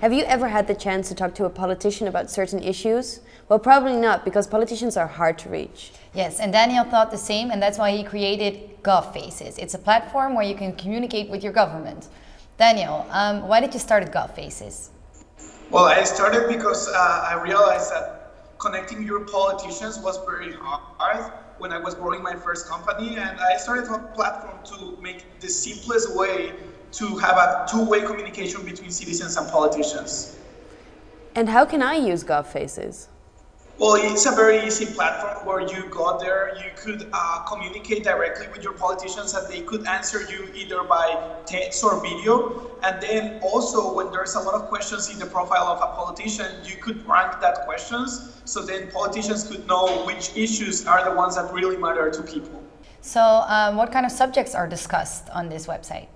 Have you ever had the chance to talk to a politician about certain issues? Well, probably not, because politicians are hard to reach. Yes, and Daniel thought the same, and that's why he created GovFaces. It's a platform where you can communicate with your government. Daniel, um, why did you start at GovFaces? Well, I started because uh, I realized that connecting your politicians was very hard when I was growing my first company, and I started a platform to make the simplest way to have a two-way communication between citizens and politicians. And how can I use GovFaces? Well, it's a very easy platform where you go there, you could uh, communicate directly with your politicians and they could answer you either by text or video. And then also when there's a lot of questions in the profile of a politician, you could rank that questions. So then politicians could know which issues are the ones that really matter to people. So um, what kind of subjects are discussed on this website?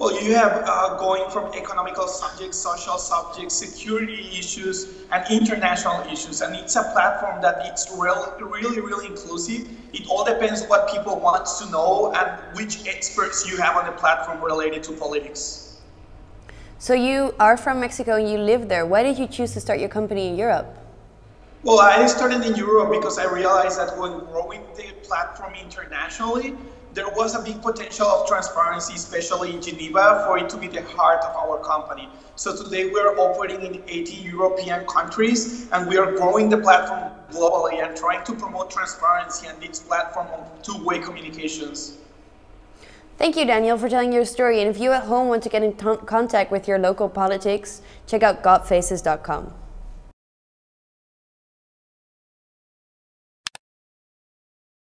Well, you have uh, going from economical subjects, social subjects, security issues, and international issues. And it's a platform that it's real, really, really inclusive. It all depends what people want to know and which experts you have on the platform related to politics. So you are from Mexico and you live there. Why did you choose to start your company in Europe? Well, I started in Europe because I realized that when growing the platform internationally, there was a big potential of transparency, especially in Geneva, for it to be the heart of our company. So today we're operating in 80 European countries and we are growing the platform globally and trying to promote transparency and its platform of two-way communications. Thank you, Daniel, for telling your story. And if you at home want to get in contact with your local politics, check out govfaces.com.